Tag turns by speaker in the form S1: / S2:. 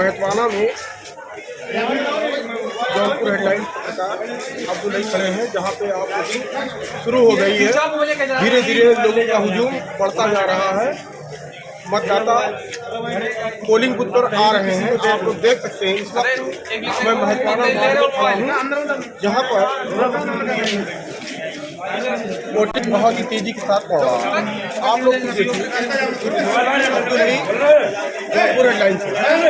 S1: महतवाना में जौनपुर हेडलाइन पत्रकार अब्दुल अली खड़े हैं, जहाँ पे आप शुरू हो गई है। धीरे धीरे लोगों का हजूम बढ़ता जा रहा है। मतदाता पोलिंग बूथ पर आ रहे हैं। जो आप लोग देख सकते हैं इस वक्त मैं महत्वाना मार्ग हूँ। जहाँ पर वोटिंग बहुत ही तेज़ी के साथ पड़ रहा है। आप लोग देखिए, अब्दुल जौनपुर हेडलाइन से।